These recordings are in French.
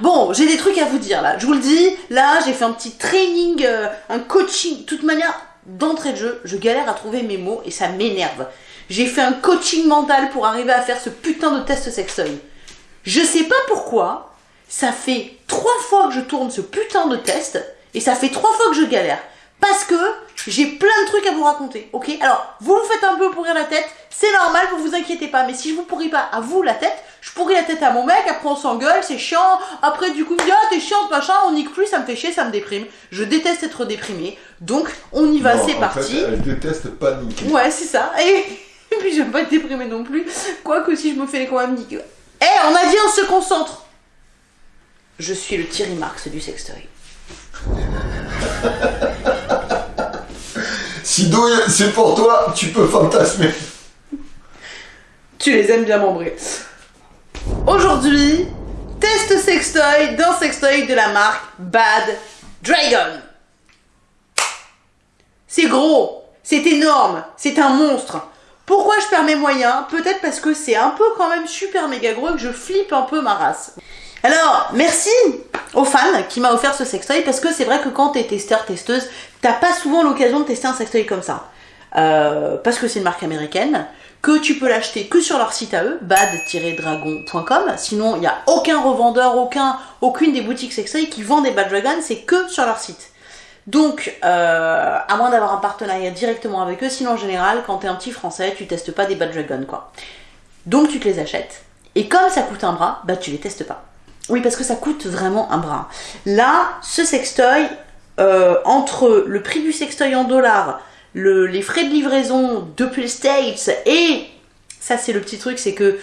Bon, j'ai des trucs à vous dire là. Je vous le dis, là, j'ai fait un petit training, euh, un coaching. De toute manière, d'entrée de jeu, je galère à trouver mes mots et ça m'énerve. J'ai fait un coaching mental pour arriver à faire ce putain de test sextoy. Je sais pas pourquoi, ça fait trois fois que je tourne ce putain de test et ça fait trois fois que je galère. Parce que j'ai plein de trucs à vous raconter, ok? Alors, vous vous faites un peu pourrir la tête, c'est normal, vous vous inquiétez pas. Mais si je vous pourris pas à vous la tête, je pourris la tête à mon mec, après on s'engueule, c'est chiant. Après, du coup, il me dit, ah, t'es chiante, machin, on nique plus, ça me fait chier, ça me déprime. Je déteste être déprimé. Donc, on y va, c'est parti. fait, elle déteste paniquer. Ouais, c'est ça. Et, et puis, j'aime pas être déprimé non plus. Quoique, si je me fais quand même niquer. Eh, on a dit, on se concentre. Je suis le Thierry Marx du sextoy. Si douille, c'est pour toi, tu peux fantasmer. Tu les aimes bien membrés. Aujourd'hui, test sextoy d'un sextoy de la marque Bad Dragon. C'est gros, c'est énorme, c'est un monstre. Pourquoi je perds mes moyens? Peut-être parce que c'est un peu quand même super méga gros et que je flippe un peu ma race. Alors, merci aux fans qui m'a offert ce sextoy parce que c'est vrai que quand t'es testeur, testeuse, t'as pas souvent l'occasion de tester un sextoy comme ça. Euh, parce que c'est une marque américaine, que tu peux l'acheter que sur leur site à eux, bad-dragon.com. Sinon, il n'y a aucun revendeur, aucun, aucune des boutiques sextoy qui vend des Bad Dragon, c'est que sur leur site. Donc, euh, à moins d'avoir un partenariat directement avec eux, sinon en général, quand t'es un petit français, tu testes pas des Bad Dragon, quoi. Donc tu te les achètes. Et comme ça coûte un bras, bah tu les testes pas. Oui, parce que ça coûte vraiment un bras. Là, ce sextoy, euh, entre le prix du sextoy en dollars, le- les frais de livraison depuis les States et ça c'est le petit truc, c'est que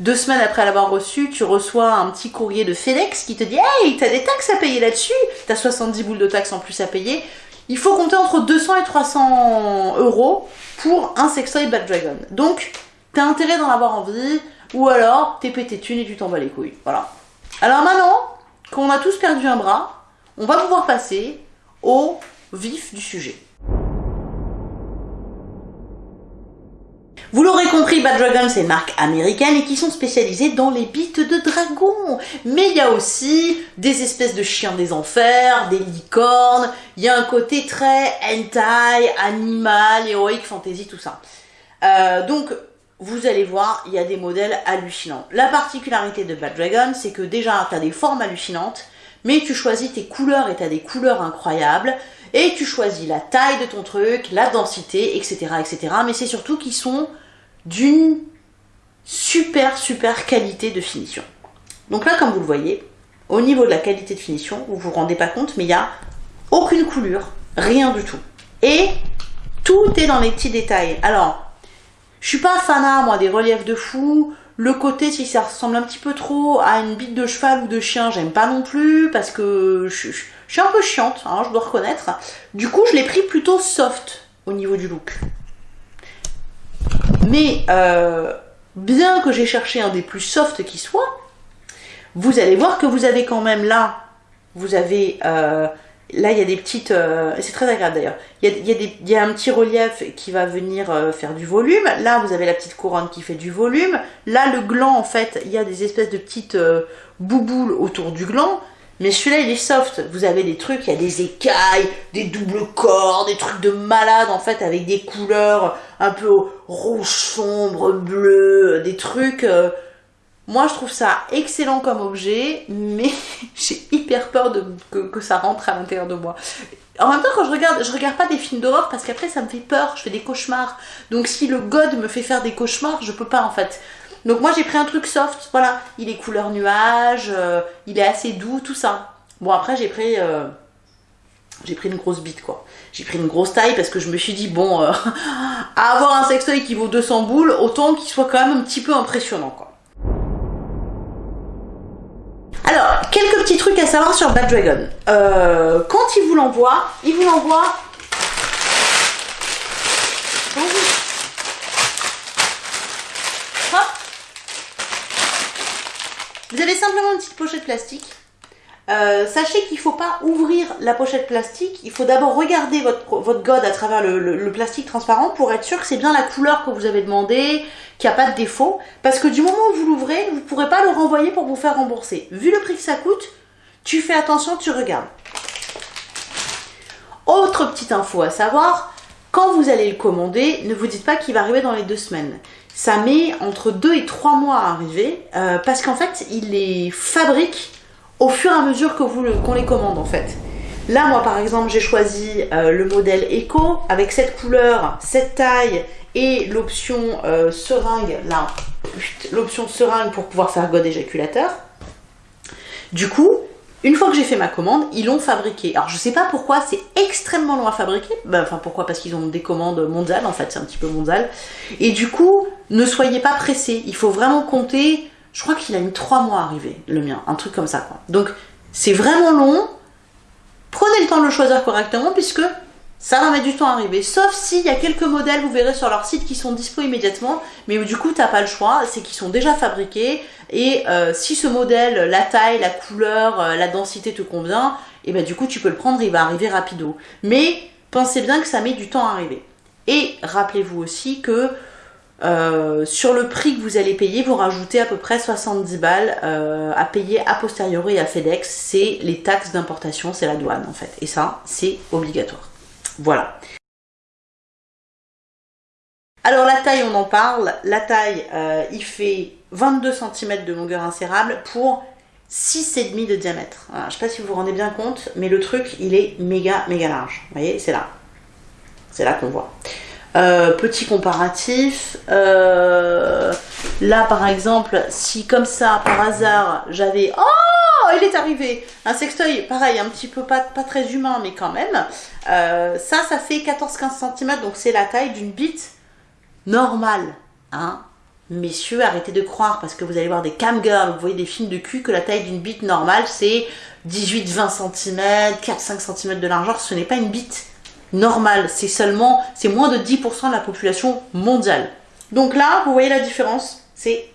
deux semaines après l'avoir reçu, tu reçois un petit courrier de FedEx qui te dit Hey, t'as des taxes à payer là-dessus, t'as 70 boules de taxes en plus à payer. Il faut compter entre 200 et 300 euros pour un sextoy Bad Dragon. Donc, t'as intérêt d'en avoir envie, ou alors t'es pété de thunes et tu t'en bats les couilles. Voilà. Alors maintenant qu'on a tous perdu un bras, on va pouvoir passer au vif du sujet. Bad Dragon, c'est une marque américaine et qui sont spécialisées dans les bites de dragons. Mais il y a aussi des espèces de chiens des enfers, des licornes. Il y a un côté très hentai, animal, héroïque, fantasy, tout ça. Euh, donc, vous allez voir, il y a des modèles hallucinants. La particularité de Bad Dragon, c'est que déjà, tu as des formes hallucinantes, mais tu choisis tes couleurs et tu as des couleurs incroyables, et tu choisis la taille de ton truc, la densité, etc. etc. Mais c'est surtout qu'ils sont d'une super, super qualité de finition. Donc là, comme vous le voyez, au niveau de la qualité de finition, vous vous rendez pas compte, mais il n'y a aucune coulure, rien du tout. Et tout est dans les petits détails. Alors, je suis pas fanat, moi, des reliefs de fou. Le côté, si ça ressemble un petit peu trop à une bite de cheval ou de chien, j'aime pas non plus, parce que je suis un peu chiante, hein, je dois reconnaître. Du coup, je l'ai pris plutôt soft au niveau du look. Mais, euh, bien que j'ai cherché un des plus soft qui soit, vous allez voir que vous avez quand même là, vous avez, euh, là il y a des petites, euh, c'est très agréable d'ailleurs, il y a, un petit relief qui va venir faire du volume, là vous avez la petite couronne qui fait du volume, là le gland en fait, il y a des espèces de petites bouboules autour du gland, mais celui-là il est soft, vous avez des trucs, il y a des écailles, des doubles corps, des trucs de malade en fait avec des couleurs un peu rouge sombre, bleu, des trucs... euh, moi, je trouve ça excellent comme objet, mais j'ai hyper peur de, que, que ça rentre à l'intérieur de moi. En même temps, quand je regarde, je regarde pas des films d'horreur parce qu'après ça me fait peur, je fais des cauchemars. Donc si le god me fait faire des cauchemars, je peux pas en fait. Donc moi j'ai pris un truc soft, voilà, il est couleur nuage, euh, il est assez doux, tout ça. Bon après j'ai pris, euh, pris une grosse bite quoi. J'ai pris une grosse taille parce que je me suis dit bon, euh, avoir un sextoy qui vaut 200 boules, autant qu'il soit quand même un petit peu impressionnant quoi. Alors, quelques petits trucs à savoir sur Bad Dragon. Quand il vous l'envoie, il vous l'envoie. Vous avez simplement une petite pochette plastique Euh, sachez qu'il ne faut pas ouvrir la pochette plastique. Il faut d'abord regarder votre, votre god à travers le, le plastique transparent pour être sûr que c'est bien la couleur que vous avez demandé, qu'il n'y a pas de défaut. Parce que du moment où vous l'ouvrez, vous ne pourrez pas le renvoyer pour vous faire rembourser. Vu le prix que ça coûte, tu fais attention, tu regardes. Autre petite info à savoir, quand vous allez le commander, ne vous dites pas qu'il va arriver dans les deux semaines. Ça met entre deux et trois mois à arriver euh, parce qu'en fait, il les fabrique au fur et à mesure que qu'on les commande en fait. Là, moi par exemple, j'ai choisi euh, le modèle Eco avec cette couleur, cette taille et l'option euh, seringue, là, l'option seringue pour pouvoir faire god éjaculateur. Du coup, une fois que j'ai fait ma commande, ils l'ont fabriqué. Alors je sais pas pourquoi, c'est extrêmement long à fabriquer. Ben, enfin pourquoi? Parce qu'ils ont des commandes mondiales en fait, c'est un petit peu mondial. Et du coup, ne soyez pas pressés. Il faut vraiment compter. Je crois qu'il a mis 3 mois à arriver, le mien, un truc comme ça. Donc c'est vraiment long. Prenez le temps de le choisir correctement puisque ça va mettre du temps à arriver. Sauf s'il y a quelques modèles, vous verrez sur leur site, qui sont dispo immédiatement, mais du coup, t'as pas le choix, c'est qu'ils sont déjà fabriqués, et euh, si ce modèle, la taille, la couleur, euh, la densité te convient, et ben du coup, tu peux le prendre, il va arriver rapido. Mais pensez bien que ça met du temps à arriver. Et rappelez-vous aussi que euh, sur le prix que vous allez payer, vous rajoutez à peu près 70 balles à payer a posteriori à FedEx. C'est les taxes d'importation, c'est la douane en fait. Et ça, c'est obligatoire. Voilà. Alors la taille, on en parle. La taille, euh, il fait 22 cm de longueur insérable pour 6,5 de diamètre. Je ne sais pas si vous vous rendez bien compte, mais le truc, il est méga, méga large. Vous voyez, c'est là. C'est là qu'on voit. Euh, petit comparatif. Euh, là, par exemple, si comme ça, par hasard, j'avais... Oh il est arrivé Un sextoy, pareil, un petit peu pas, très humain, mais quand même. Euh, ça, ça fait 14-15 cm, donc c'est la taille d'une bite normale. Hein Messieurs, arrêtez de croire, parce que vous allez voir des cam girls, vous voyez des films de cul, que la taille d'une bite normale, c'est 18-20 cm, 4-5 cm de largeur. Ce n'est pas une bite normale, c'est seulement, c'est moins de 10% de la population mondiale. Donc là, vous voyez la différence, c'est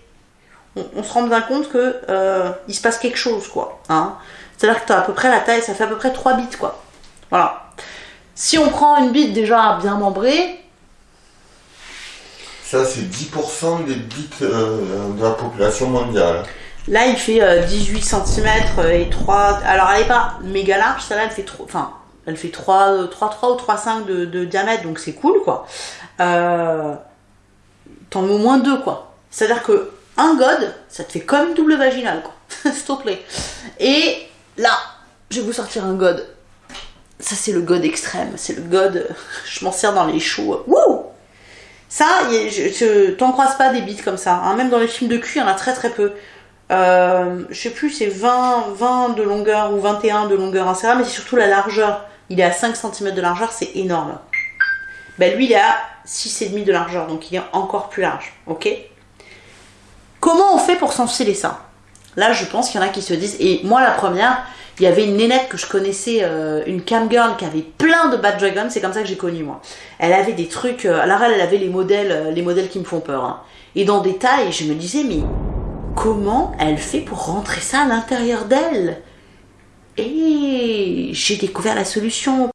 on, se rend bien compte que euh, il se passe quelque chose, quoi. Hein. C'est-à-dire que tu as à peu près la taille, ça fait à peu près 3 bits, quoi. Voilà. Si on prend une bite déjà bien membrée... Ça, c'est 10% des bits euh, de la population mondiale. Là, il fait 18 euh, cm et 3... Alors, elle n'est pas méga large, celle-là, elle fait trop... Enfin, elle fait 3, 3, 3 ou 3,5 de, de diamètre, donc c'est cool, quoi. Euh, T'en mets au moins deux, quoi. C'est-à-dire que un god, ça te fait comme double vaginale, quoi. S'il te plaît. Et là, je vais vous sortir un god. Ça, c'est le god extrême. C'est le god, je m'en sers dans les shows. Wouh Ça, t'en croises pas des bites comme ça. Hein. Même dans les films de cul, il y en a très très peu. Euh, je sais plus, c'est 20, 20 de longueur ou 21 de longueur insérable, mais c'est surtout la largeur. Il est à 5 cm de largeur, c'est énorme. Ben lui, il est à 6,5 de largeur, donc il est encore plus large. Ok? Comment on fait pour s'enfiler ça? Là, je pense qu'il y en a qui se disent, et moi la première, il y avait une nénette que je connaissais, euh, une cam girl qui avait plein de Bad Dragon, c'est comme ça que j'ai connu moi. Elle avait des trucs, euh, alors elle, avait les modèles, euh, les modèles qui me font peur. Hein. Et dans des tailles, je me disais, mais comment elle fait pour rentrer ça à l'intérieur d'elle? Et j'ai découvert la solution.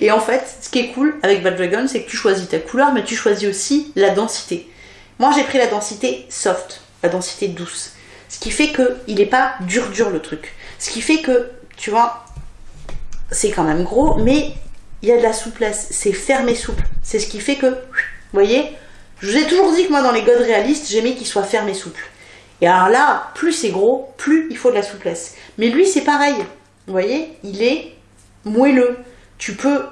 Et en fait, ce qui est cool avec Bad Dragon, c'est que tu choisis ta couleur, mais tu choisis aussi la densité. Moi, j'ai pris la densité soft, la densité douce. Ce qui fait que il n'est pas dur dur le truc. Ce qui fait que, tu vois, c'est quand même gros, mais il y a de la souplesse. C'est ferme et souple. C'est ce qui fait que, vous voyez, je vous ai toujours dit que moi, dans les godes réalistes, j'aimais qu'il soit ferme et souple. Et alors là, plus c'est gros, plus il faut de la souplesse. Mais lui, c'est pareil. Vous voyez, il est moelleux. Tu peux...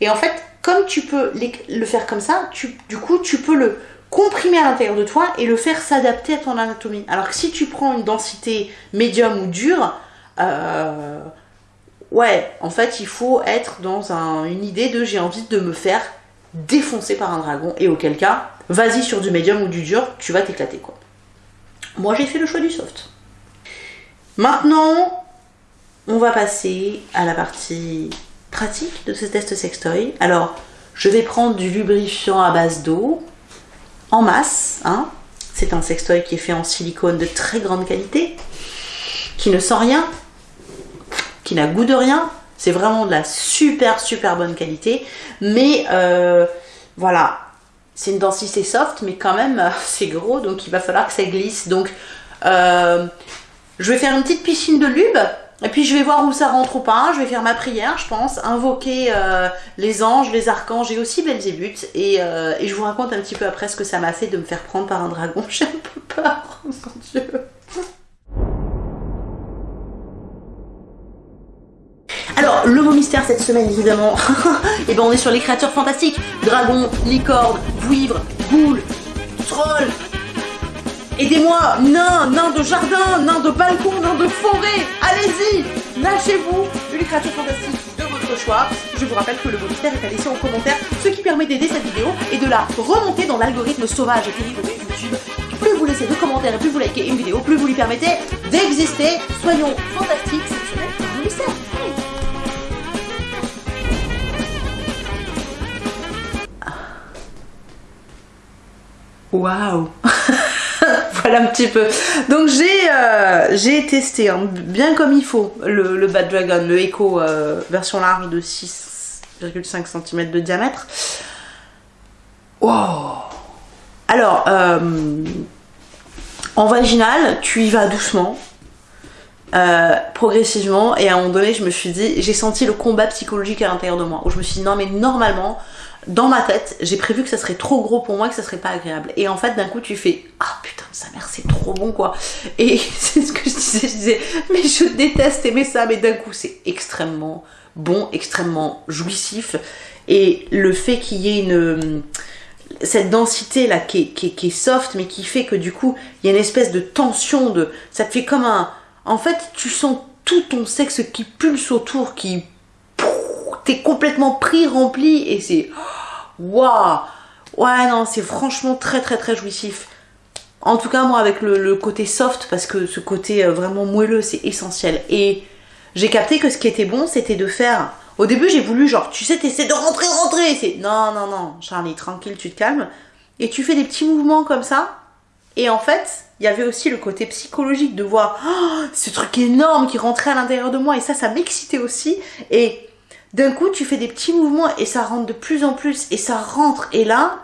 Et en fait, comme tu peux le faire comme ça, tu, du coup, tu peux le comprimer à l'intérieur de toi et le faire s'adapter à ton anatomie. Alors que si tu prends une densité médium ou dure, euh, ouais, en fait, il faut être dans une idée de j'ai envie de me faire défoncer par un dragon et auquel cas, vas-y sur du médium ou du dur, tu vas t'éclater quoi. Moi, j'ai fait le choix du soft. Maintenant, on va passer à la partie pratique de ce test sextoy. Alors, je vais prendre du lubrifiant à base d'eau, en masse. Hein. C'est un sextoy qui est fait en silicone de très grande qualité. qui ne sent rien, qui n'a goût de rien. C'est vraiment de la super super bonne qualité. Mais euh, voilà, c'est une densité soft, mais quand même c'est gros, donc il va falloir que ça glisse. Donc euh, je vais faire une petite piscine de lube. Et puis je vais voir où ça rentre ou pas, je vais faire ma prière, je pense, invoquer euh, les anges, les archanges et aussi Belzébuth. Et, euh, et je vous raconte un petit peu après ce que ça m'a fait de me faire prendre par un dragon. J'ai un peu peur, mon dieu. Le mot mystère cette semaine, évidemment, et ben on est sur les créatures fantastiques. Dragons, licornes, buivres, boules, trolls. Aidez-moi, nains, nains de jardin, nains de balcon, nains de forêt. Allez-y, lâchez-vous une créature fantastique de votre choix. Je vous rappelle que le mot mystère est à laisser en commentaire, ce qui permet d'aider cette vidéo et de la remonter dans l'algorithme sauvage et terrible de YouTube. Plus vous laissez de commentaires et plus vous likez une vidéo, plus vous lui permettez d'exister. Soyons fantastiques Waouh Voilà un petit peu. Donc j'ai euh, testé hein, bien comme il faut le, le Bad Dragon, le Echo euh, version large de 6,5 cm de diamètre. Wow Alors, euh, en vaginal, tu y vas doucement. Euh, progressivement et à un moment donné je me suis dit j'ai senti le combat psychologique à l'intérieur de moi où je me suis dit non mais normalement dans ma tête, j'ai prévu que ça serait trop gros pour moi, que ça serait pas agréable. Et en fait, d'un coup, tu fais Ah putain, sa mère, c'est trop bon quoi. Et c'est ce que je disais, je disais Mais je déteste aimer ça, mais d'un coup, c'est extrêmement bon, extrêmement jouissif. Et le fait qu'il y ait une. Cette densité là qui est, qui, est, qui est soft, mais qui fait que du coup, il y a une espèce de tension, de. Ça te fait comme un. En fait, tu sens tout ton sexe qui pulse autour, qui t'es complètement pris, rempli, et c'est... Waouh Ouais, non, c'est franchement très très très jouissif. En tout cas, moi, avec le, le côté soft, parce que ce côté euh, vraiment moelleux, c'est essentiel. Et j'ai capté que ce qui était bon, c'était de faire... Au début, j'ai voulu, genre, tu sais, t'essaies de rentrer, rentrer. C'est non, non, non, Charlie, tranquille, tu te calmes. Et tu fais des petits mouvements comme ça. Et en fait, il y avait aussi le côté psychologique de voir oh, ce truc énorme qui rentrait à l'intérieur de moi. Et ça, ça m'excitait aussi. Et d'un coup, tu fais des petits mouvements et ça rentre de plus en plus et ça rentre. Et là,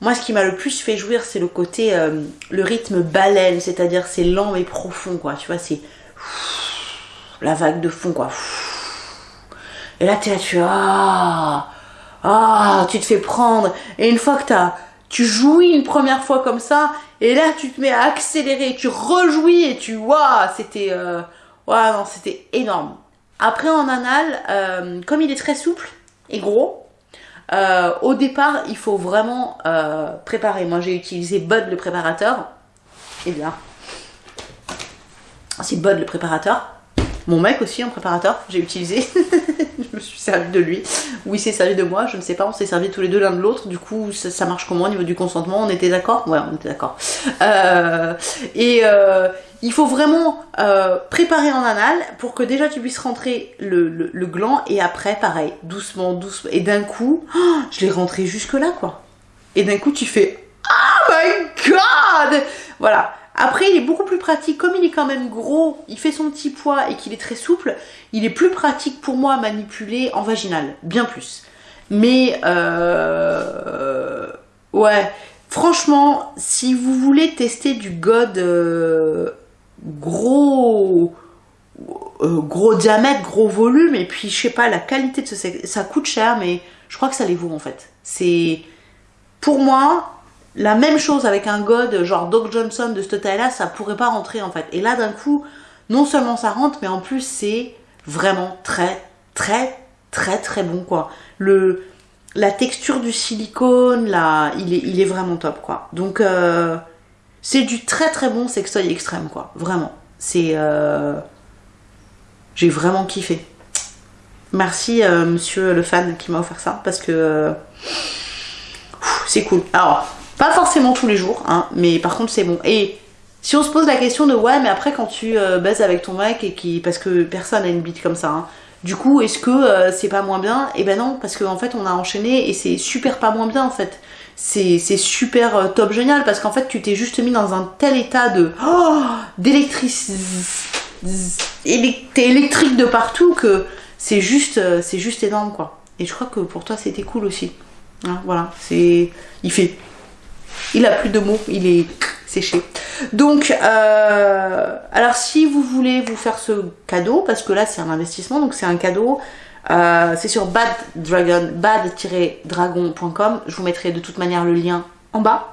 moi, ce qui m'a le plus fait jouir, c'est le côté, euh, le rythme baleine, c'est-à-dire c'est lent et profond, quoi. Tu vois, c'est la vague de fond, quoi. Et là, es là, tu ah, ah, tu te fais prendre. Et une fois que t'as, tu jouis une première fois comme ça, et là, tu te mets à accélérer, tu rejouis et tu, waouh, c'était, euh, non, c'était énorme. Après en anal, euh, comme il est très souple et gros, euh, au départ il faut vraiment préparer. Moi j'ai utilisé Bud le préparateur. Eh bien, c'est Bud le préparateur. Mon mec aussi en préparateur, j'ai utilisé. je me suis servi de lui. Ou il s'est servi de moi, je ne sais pas, on s'est servi tous les deux l'un de l'autre. Du coup, ça, marche comment au niveau du consentement? On était d'accord? Ouais, on était d'accord. Euh, et euh, il faut vraiment euh, préparer en anal pour que déjà tu puisses rentrer le, le, le gland et après, pareil, doucement, doucement. Et d'un coup, oh, je l'ai rentré jusque là, quoi. Et d'un coup, tu fais Oh my god Voilà. Après, il est beaucoup plus pratique. Comme il est quand même gros, il fait son petit poids et qu'il est très souple, il est plus pratique pour moi à manipuler en vaginal. Bien plus. Mais, euh, ouais. Franchement, si vous voulez tester du God euh, gros, euh, gros diamètre, gros volume, et puis je sais pas, la qualité de ce ça coûte cher, mais je crois que ça les vaut en fait. C'est, pour moi, la même chose avec un god genre Doc Johnson de cette taille là ça pourrait pas rentrer en fait. Et là d'un coup non seulement ça rentre mais en plus c'est vraiment très très très très bon quoi. Le la texture du silicone là il est, il est vraiment top quoi. Donc euh, c'est du très très bon sextoy extrême quoi. Vraiment. C'est euh, j'ai vraiment kiffé. Merci euh, monsieur le fan qui m'a offert ça parce que c'est cool. Alors pas forcément tous les jours, hein, mais par contre c'est bon. Et si on se pose la question de ouais, mais après quand tu euh, baises avec ton mec et qui. Parce que personne a une bite comme ça, hein, du coup est-ce que euh, c'est pas moins bien? Et eh ben non, parce qu'en en fait on a enchaîné et c'est super pas moins bien en fait. C'est super euh, top génial parce qu'en fait tu t'es juste mis dans un tel état de oh, d'électricité électrique de partout que c'est juste, euh, c'est juste énorme quoi. Et je crois que pour toi c'était cool aussi. Hein, voilà, c'est, il fait, il a plus de mots, il est séché. Donc, euh, alors si vous voulez vous faire ce cadeau, parce que là c'est un investissement, donc c'est un cadeau. Euh, c'est sur bad dragon, bad-dragon.com. Je vous mettrai de toute manière le lien en bas.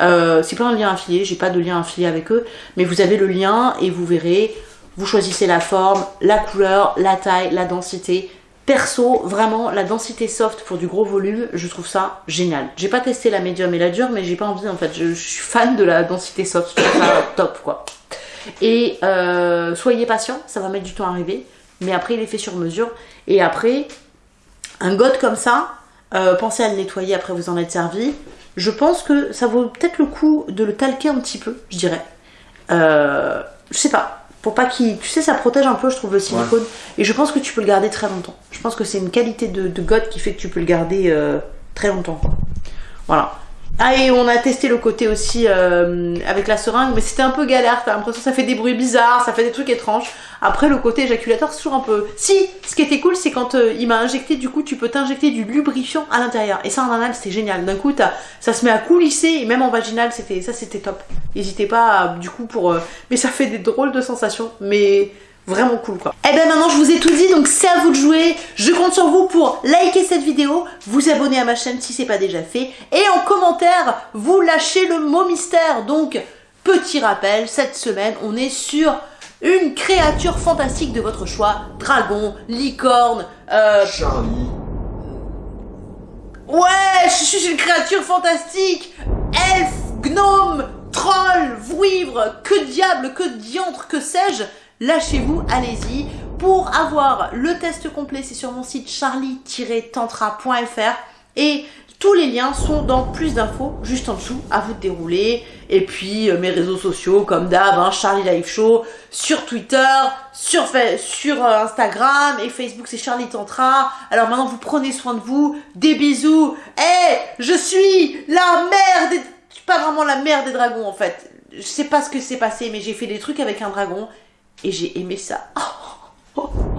Euh, c'est pas un lien affilié, j'ai pas de lien affilié avec eux, mais vous avez le lien et vous verrez, vous choisissez la forme, la couleur, la taille, la densité. Perso, vraiment, la densité soft pour du gros volume, je trouve ça génial. J'ai pas testé la médium et la dure, mais j'ai pas envie en fait. Je, suis fan de la densité soft, je trouve ça top quoi. Et euh, soyez patient, ça va mettre du temps à arriver, mais après il est fait sur mesure. Et après, un god comme ça, euh, pensez à le nettoyer après vous en êtes servi. Je pense que ça vaut peut-être le coup de le talquer un petit peu, je dirais. Euh, je sais pas. Pour pas qu'il. Tu sais, ça protège un peu, je trouve, le silicone. Et je pense que tu peux le garder très longtemps. Je pense que c'est une qualité de, de qui fait que tu peux le garder euh, très longtemps. Voilà. Ah et on a testé le côté aussi euh, avec la seringue, mais c'était un peu galère, t'as l'impression que ça fait des bruits bizarres, ça fait des trucs étranges. Après le côté éjaculateur c'est toujours un peu... Si, ce qui était cool c'est quand euh, il m'a injecté, du coup tu peux t'injecter du lubrifiant à l'intérieur. Et ça en anal c'était génial, d'un coup ça se met à coulisser et même en vaginal c'était ça c'était top. N'hésitez pas du coup pour... Euh, mais ça fait des drôles de sensations, mais Vraiment cool quoi. Et eh ben maintenant je vous ai tout dit donc c'est à vous de jouer. Je compte sur vous pour liker cette vidéo, vous abonner à ma chaîne si c'est pas déjà fait et en commentaire vous lâchez le mot mystère. Donc petit rappel, cette semaine on est sur une créature fantastique de votre choix. Dragon, licorne, euh... Charlie. Ouais, je suis une créature fantastique Elfe, gnome, troll, vouivre, que diable, que diantre, que sais-je lâchez-vous, allez-y. Pour avoir le test complet, c'est sur mon site charlie-tantra.fr et tous les liens sont dans plus d'infos juste en dessous, à vous dérouler. Et puis euh, mes réseaux sociaux comme d'hab, hein, Charlie Live Show, sur Twitter, sur, euh, Instagram et Facebook c'est Charlie Tantra. Alors maintenant vous prenez soin de vous, des bisous. Eh, je suis la mère des... Pas vraiment la mère des dragons en fait. Je sais pas ce que s'est passé mais j'ai fait des trucs avec un dragon et j'ai aimé ça.